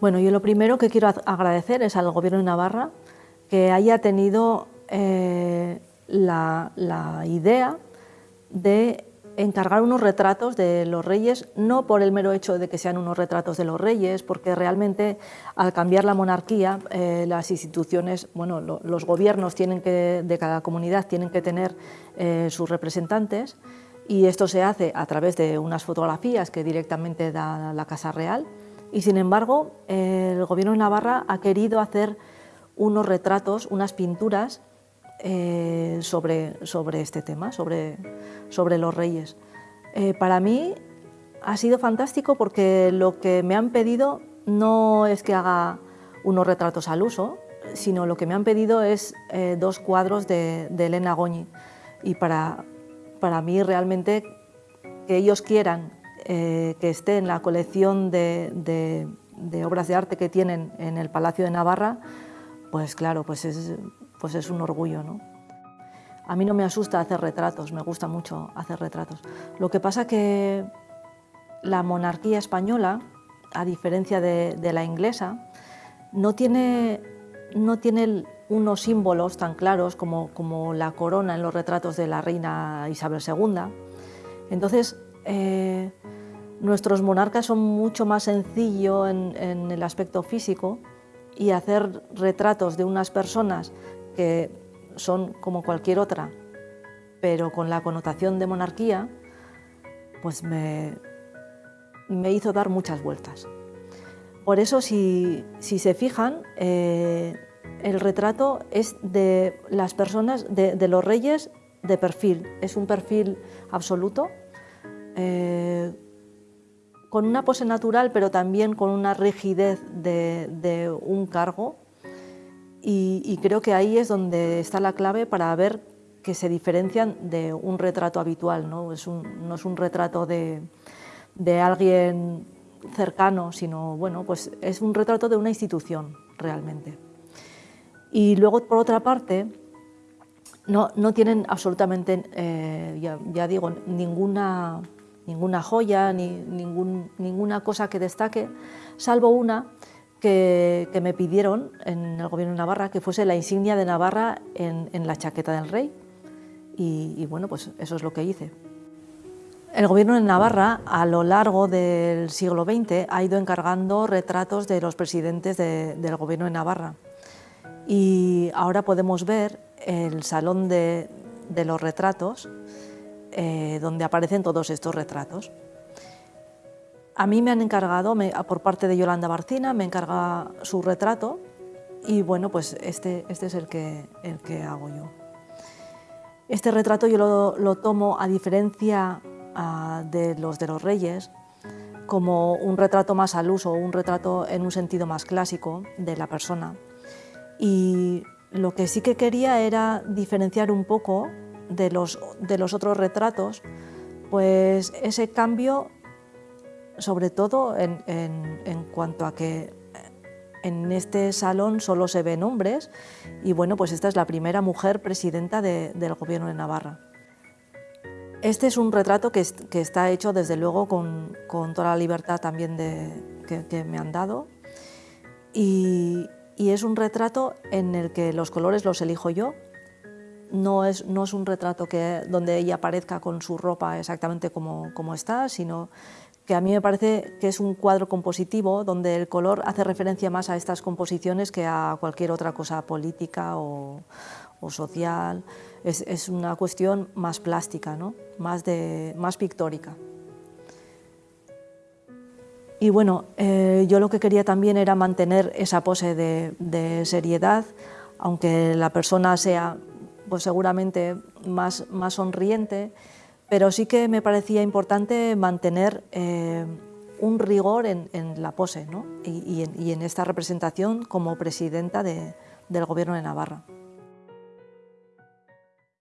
Bueno, yo lo primero que quiero agradecer es al Gobierno de Navarra que haya tenido eh, la, idea de encargar unos retratos de los reyes, no por el mero hecho de que sean unos retratos de los reyes, porque realmente al cambiar la monarquía, eh, las instituciones, bueno, los gobiernos tienen que, de cada comunidad tienen que tener eh, sus representantes y esto se hace a través de unas fotografías que directamente da la Casa Real y sin embargo el Gobierno de Navarra ha querido hacer unos retratos, unas pinturas eh, sobre, sobre este tema, sobre, sobre los reyes. Eh, para mí ha sido fantástico porque lo que me han pedido no es que haga unos retratos al uso, sino lo que me han pedido es eh, dos cuadros de, Elena Goñi. Y para, para mí realmente que ellos quieran que esté en la colección de, obras de arte que tienen en el Palacio de Navarra, pues claro, pues es, pues es un orgullo. ¿no? A mí no me asusta hacer retratos, me gusta mucho hacer retratos. Lo que pasa que la monarquía española, a diferencia de, la inglesa, no tiene, no tiene unos símbolos tan claros como, como, la corona en los retratos de la reina Isabel II. Entonces, eh, nuestros monarcas son mucho más sencillos en el aspecto físico y hacer retratos de unas personas que son como cualquier otra, pero con la connotación de monarquía, pues me, me hizo dar muchas vueltas. Por eso, si, se fijan, eh, el retrato es de las personas, de, los reyes de perfil, es un perfil absoluto, eh, con una pose natural, pero también con una rigidez de, un cargo. Y, creo que ahí es donde está la clave para ver que se diferencian de un retrato habitual. No es un, no es un retrato de, alguien cercano, sino bueno, pues es un retrato de una institución realmente. Y luego, por otra parte, no, no tienen absolutamente, eh, ya digo, ninguna ninguna joya, ni ninguna cosa que destaque, salvo una que, me pidieron en el gobierno de Navarra, que fuese la insignia de Navarra en, la chaqueta del rey. Y, bueno, pues eso es lo que hice. El gobierno de Navarra, a lo largo del siglo XX, ha ido encargando retratos de los presidentes del gobierno de Navarra. Y ahora podemos ver el salón de los retratos, eh, donde aparecen todos estos retratos. A mí me han encargado, por parte de Yolanda Barcina, me encarga su retrato y bueno, pues este, este es el que, el que hago yo. Este retrato yo lo, tomo, a diferencia de los de los reyes, como un retrato más al uso, un retrato en un sentido más clásico de la persona. Y lo que sí que quería era diferenciar un poco de los, de los otros retratos, pues ese cambio, sobre todo en, cuanto a que en este salón solo se ven hombres y bueno, pues esta es la primera mujer presidenta del gobierno de Navarra. Este es un retrato que, está hecho desde luego con, toda la libertad también de, que, me han dado y, y es un retrato en el que los colores los elijo yo, no es, no es un retrato que, donde ella aparezca con su ropa exactamente como, como está, sino que a mí me parece que es un cuadro compositivo donde el color hace referencia más a estas composiciones que a cualquier otra cosa política o, social. Es, es, una cuestión más plástica, ¿no? más, de, más pictórica. Y bueno, eh, yo lo que quería también era mantener esa pose de seriedad, aunque la persona sea pues seguramente más, más sonriente, pero sí que me parecía importante mantener eh, un rigor en, la pose en, y, en, esta representación como presidenta del Gobierno de Navarra.